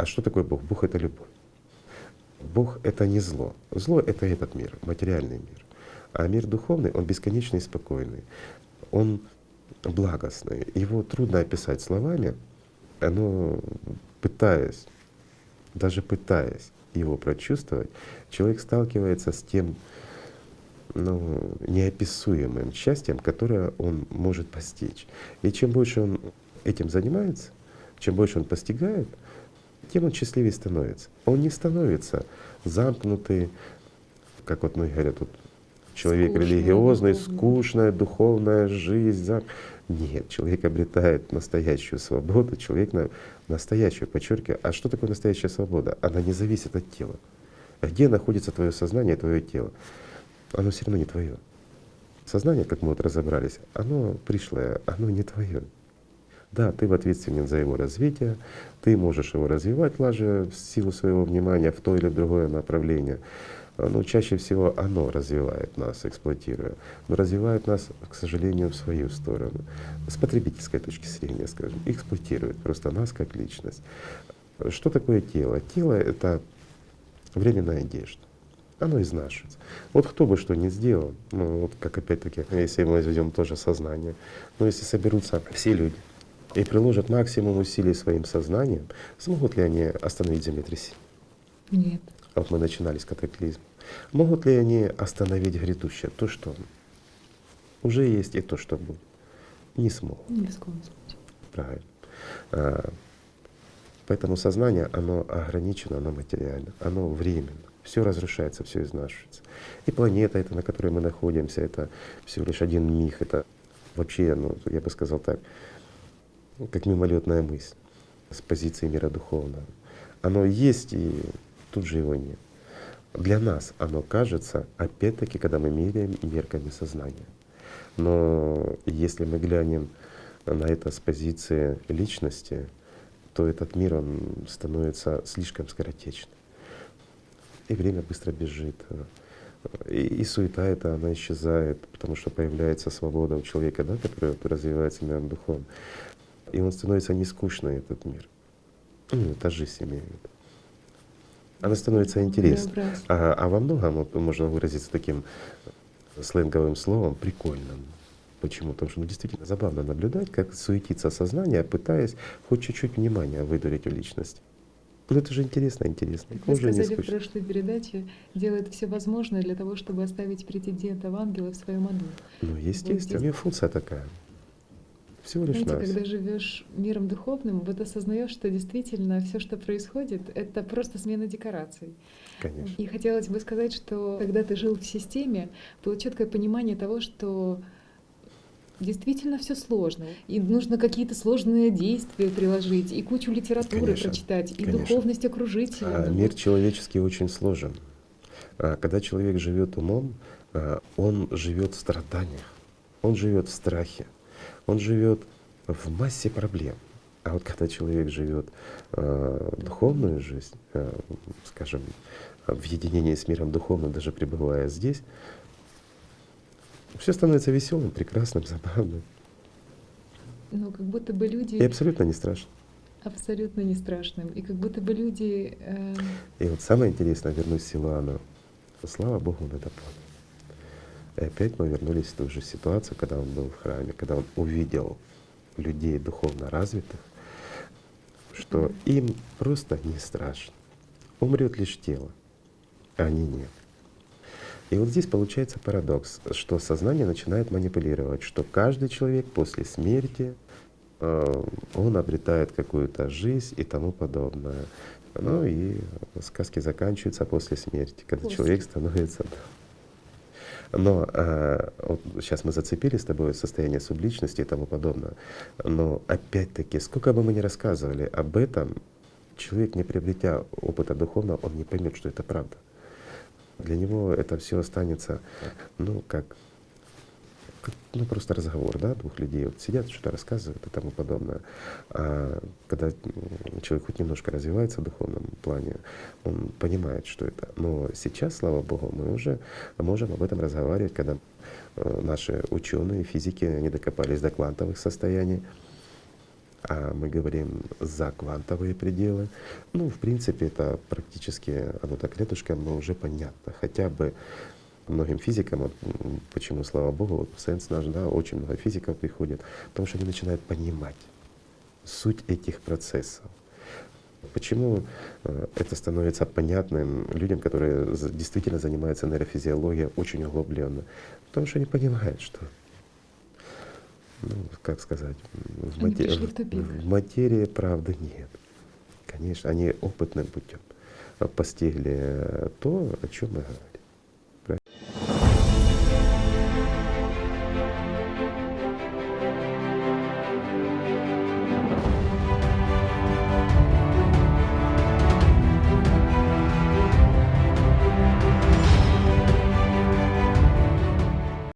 А что такое Бог? Бог — это любовь. Бог — это не зло. Зло — это этот мир, материальный мир. А мир духовный, он бесконечный и спокойный. Он благостный. Его трудно описать словами, но пытаясь, даже пытаясь его прочувствовать, человек сталкивается с тем ну, неописуемым счастьем, которое он может постичь. И чем больше он этим занимается, чем больше он постигает, тем он счастливее становится. Он не становится замкнутый, как вот многие говорят, вот человек Скучная, религиозный, духовная. скучная духовная жизнь. Зам... Нет, человек обретает настоящую свободу, человек на настоящую, подчеркиваю. А что такое настоящая свобода? Она не зависит от тела. Где находится твое сознание, твое тело? Оно все равно не твое. Сознание, как мы вот разобрались, оно пришлое, оно не твое. Да, ты ответственен за его развитие, ты можешь его развивать, лажа в силу своего внимания в то или другое направление. Но чаще всего оно развивает нас, эксплуатируя. Но развивает нас, к сожалению, в свою сторону. С потребительской точки зрения, скажем, эксплуатирует просто нас как личность. Что такое тело? Тело — это временная одежда оно изнашивается. Вот кто бы что ни сделал, ну вот как опять-таки, если мы возьмем тоже сознание, но если соберутся все люди и приложат максимум усилий своим сознанием, смогут ли они остановить землетрясение? Нет. Вот мы начинали с катаклизма. Могут ли они остановить грядущее, то, что уже есть, и то, что будет? Не смогут. Ни в коем случае. Правильно. А, поэтому сознание, оно ограничено, оно материально, оно временно все разрушается, все изнашивается. И планета эта, на которой мы находимся, это всего лишь один миг, это вообще, ну, я бы сказал так, как мимолетная мысль с позиции мира духовного. Оно есть, и тут же его нет. Для нас оно кажется, опять-таки, когда мы меряем мерками сознания. Но если мы глянем на это с позиции личности, то этот мир, он становится слишком скоротечным и время быстро бежит. И, и суета эта, она исчезает, потому что появляется свобода у человека, да, который развивается миром духовным. И он становится не скучный, этот мир. Ну, это жизнь имеет. Она становится интересной. А, а во многом вот, можно выразиться таким сленговым словом прикольным. Почему? Потому что ну, действительно забавно наблюдать, как суетится сознание, пытаясь хоть чуть-чуть внимания выдурить у личности. Ну это же интересно, интересно. Как вы сказали в прошлой передаче, делает все возможное для того, чтобы оставить претендента в ангела в своем аду. Ну, естественно, вот у нее функция такая. Всего лишь Знаете, нас. когда живешь миром духовным, вот осознаешь, что действительно все, что происходит, это просто смена декораций. Конечно. И хотелось бы сказать, что когда ты жил в системе, было четкое понимание того, что действительно все сложно. И нужно какие-то сложные действия приложить, и кучу литературы конечно, прочитать, и конечно. духовность окружить. А, мир человеческий очень сложен. А, когда человек живет умом, а, он живет в страданиях, он живет в страхе, он живет в массе проблем. А вот когда человек живет э, духовную жизнь, э, скажем, в единении с миром духовным, даже пребывая здесь, все становится веселым, прекрасным, забавным. Ну, как будто бы люди... И абсолютно не страшно. Абсолютно не страшным. И как будто бы люди... Э... И вот самое интересное, вернусь к Силуану. Слава Богу, он это понял. И опять мы вернулись в ту же ситуацию, когда он был в храме, когда он увидел людей духовно развитых, что им просто не страшно. Умрет лишь тело, а они нет. И вот здесь получается парадокс, что сознание начинает манипулировать, что каждый человек после смерти э, он обретает какую-то жизнь и тому подобное. Ну и сказки заканчиваются после смерти, когда после. человек становится. Но э, вот сейчас мы зацепили с тобой состояние субличности и тому подобное. Но опять-таки, сколько бы мы ни рассказывали об этом, человек, не приобретя опыта духовного, он не поймет, что это правда. Для него это все останется, ну, как, ну, просто разговор, да, двух людей. Вот сидят, что-то рассказывают и тому подобное. А когда человек хоть немножко развивается в духовном плане, он понимает, что это. Но сейчас, слава Богу, мы уже можем об этом разговаривать, когда э, наши ученые, физики, они докопались до квантовых состояний. а мы говорим за квантовые пределы. Ну, в принципе, это практически, оно так рядышком, но уже понятно. Хотя бы многим физикам, вот почему, слава богу, вот Сенс наш, да, очень много физиков приходит, потому что они начинают понимать суть этих процессов. Почему э, это становится понятным людям, которые действительно занимаются нейрофизиологией очень углубленно? Потому что они понимают, что ну, как сказать, в, мате... в, в материи правды нет. Конечно, они опытным путем постигли то, о чем мы говорим.